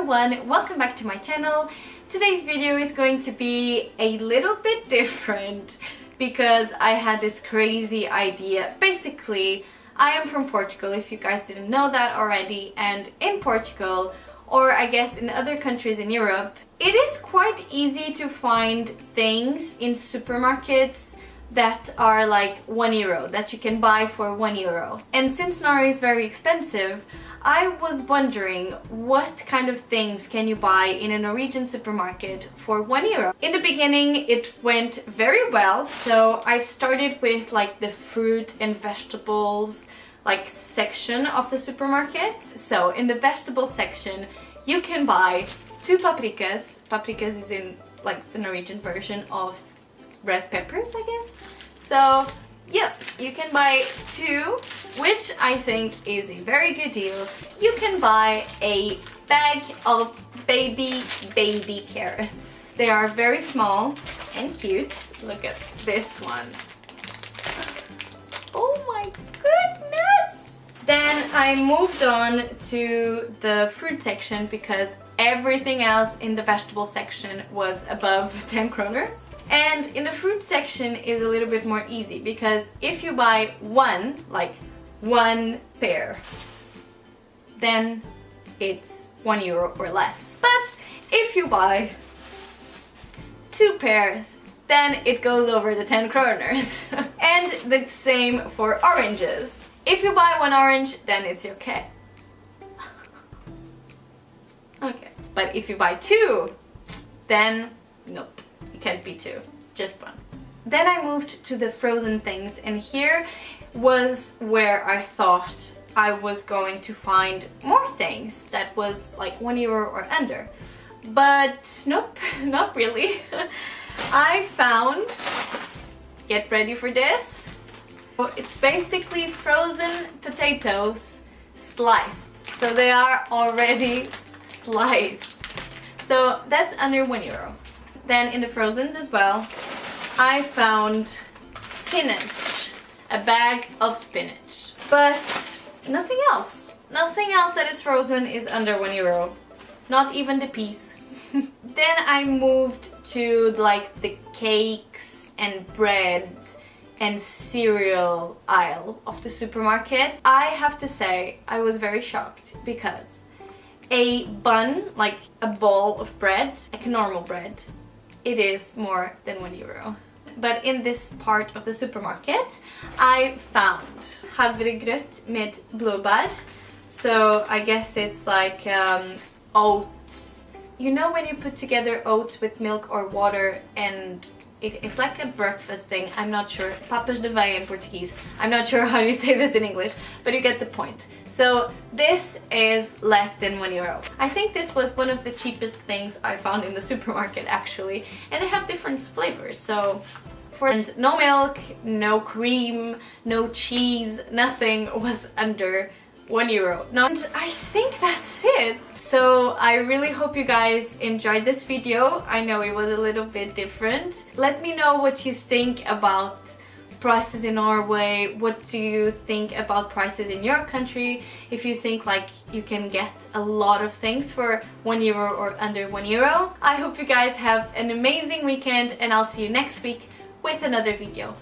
everyone, welcome back to my channel. Today's video is going to be a little bit different because I had this crazy idea. Basically, I am from Portugal if you guys didn't know that already and in Portugal or I guess in other countries in Europe, it is quite easy to find things in supermarkets that are like one euro that you can buy for one euro. And since Norway is very expensive I was wondering what kind of things can you buy in a Norwegian supermarket for one euro? In the beginning it went very well so I've started with like the fruit and vegetables like section of the supermarket. So in the vegetable section you can buy two paprikas. Paprikas is in like the Norwegian version of red peppers, I guess. So, yep, you can buy two, which I think is a very good deal. You can buy a bag of baby, baby carrots. They are very small and cute. Look at this one. Oh my goodness! Then I moved on to the fruit section because everything else in the vegetable section was above 10 kroners. And in the fruit section is a little bit more easy because if you buy one, like one pear, then it's one euro or less. But if you buy two pears, then it goes over the 10 kroners. and the same for oranges. If you buy one orange, then it's okay. okay. But if you buy two, then nope can't be two, just one. Then I moved to the frozen things and here was where I thought I was going to find more things that was like one euro or under. But nope, not really. I found, get ready for this, it's basically frozen potatoes sliced. So they are already sliced. So that's under one euro. Then in the frozens as well, I found spinach, a bag of spinach. But nothing else. Nothing else that is frozen is under one euro. Not even the peas. then I moved to like the cakes and bread and cereal aisle of the supermarket. I have to say I was very shocked because a bun, like a ball of bread, like a normal bread, it is more than one euro. But in this part of the supermarket I found havregrøt med blåbær. So I guess it's like um, oats. You know when you put together oats with milk or water and it's like a breakfast thing, I'm not sure. Papas de aveia in Portuguese. I'm not sure how you say this in English, but you get the point. So this is less than one euro. I think this was one of the cheapest things I found in the supermarket actually. And they have different flavors, so for and no milk, no cream, no cheese, nothing was under one euro. No, and I think that's it. So I really hope you guys enjoyed this video. I know it was a little bit different. Let me know what you think about prices in Norway what do you think about prices in your country if you think like you can get a lot of things for one euro or under one euro I hope you guys have an amazing weekend and I'll see you next week with another video